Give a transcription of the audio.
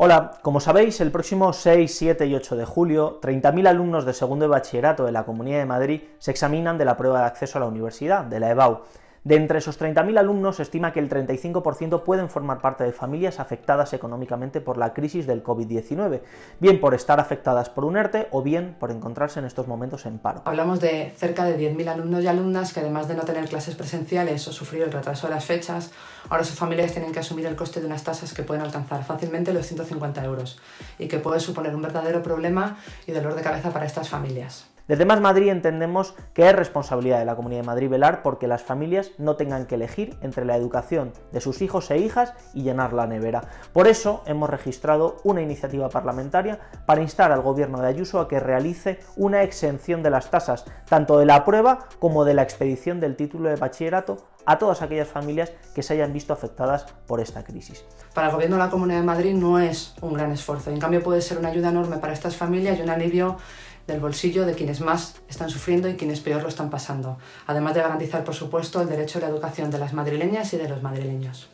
Hola, como sabéis, el próximo 6, 7 y 8 de julio, 30.000 alumnos de segundo de bachillerato de la Comunidad de Madrid se examinan de la prueba de acceso a la universidad, de la EBAU. De entre esos 30.000 alumnos se estima que el 35% pueden formar parte de familias afectadas económicamente por la crisis del COVID-19, bien por estar afectadas por un ERTE o bien por encontrarse en estos momentos en paro. Hablamos de cerca de 10.000 alumnos y alumnas que además de no tener clases presenciales o sufrir el retraso de las fechas, ahora sus familias tienen que asumir el coste de unas tasas que pueden alcanzar fácilmente los 150 euros y que puede suponer un verdadero problema y dolor de cabeza para estas familias. Desde Más Madrid entendemos que es responsabilidad de la Comunidad de Madrid velar porque las familias no tengan que elegir entre la educación de sus hijos e hijas y llenar la nevera. Por eso hemos registrado una iniciativa parlamentaria para instar al Gobierno de Ayuso a que realice una exención de las tasas, tanto de la prueba como de la expedición del título de bachillerato a todas aquellas familias que se hayan visto afectadas por esta crisis. Para el Gobierno de la Comunidad de Madrid no es un gran esfuerzo, en cambio puede ser una ayuda enorme para estas familias y un alivio del bolsillo de quienes más están sufriendo y quienes peor lo están pasando, además de garantizar, por supuesto, el derecho a la educación de las madrileñas y de los madrileños.